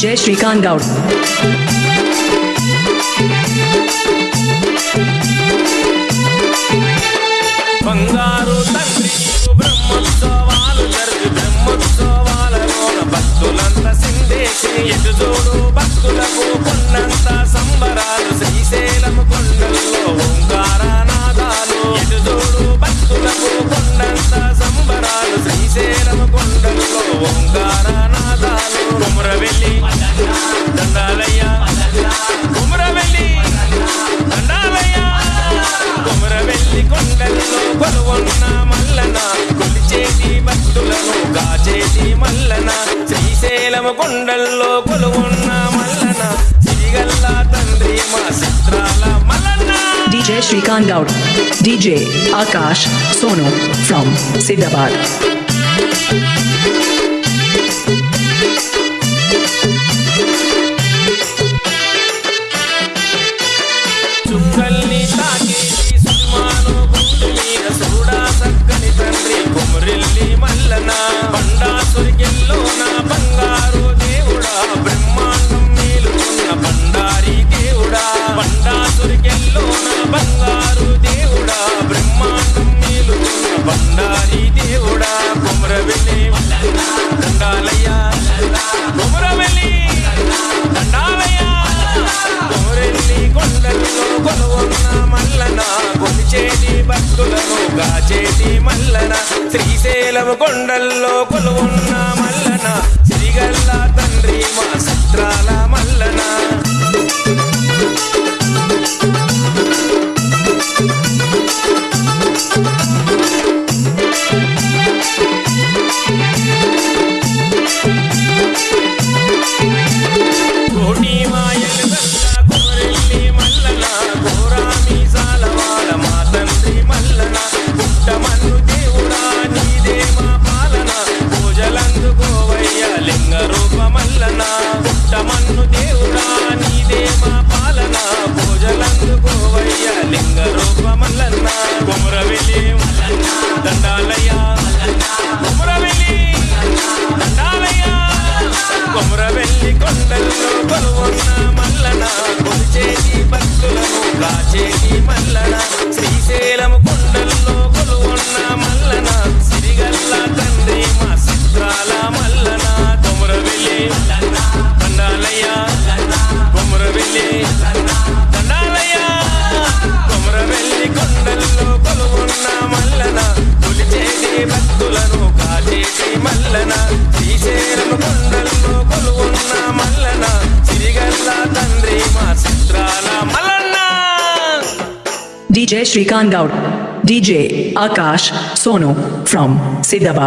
DJ Srikanth Goud బంగారు తండ్రి బ్రహ్మోత్సవాలు జరిగి బ్రహ్మోత్సవాలలోన భక్తులంత సిందేసి ఎటు చూడు భక్తులకు కొన్నంత సంబరాలు శ్రీశైలం కొండల్లో ఓంకారనాదాలు ఎటు చూడు భక్తులకు కొన్నంత సంబరాలు శ్రీశైలం కొండలు శ్రీశైలము కొండల్లో కొలువున్న మల్లన సిరిగల్ల తండ్రి మా చిత్రాల Mallanna DJ Shrikant Gaud. DJ Akash sono from Siddhabad. కొలిచేటి భక్తులను గాచేటి మల్లన శ్రీశైలం కొండల్లో కొలువున్న మల్లన శ్రీగల్లా కాచేటి మల్లన శ్రీశైలము కొండల్లో కొలువున్న మల్లన సిరిగల్ల తండ్రి మా చిత్రాల మల్లన. కొమరవెల్లి దండాలయ్య కొమరవెల్లి దండాలయ్య. కొమరవెల్లి కొండల్లో కొలువున్న మల్లన కొలిచేటి భక్తులను కాచేటి మల్లన శ్రీశైలము కొండల్లో కొలువున్న మల్లన సిరిగల్ల తండ్రి మా చిత్రాల DJ Shrikant Gaud. DJ Akash Sonu from Siddhabad.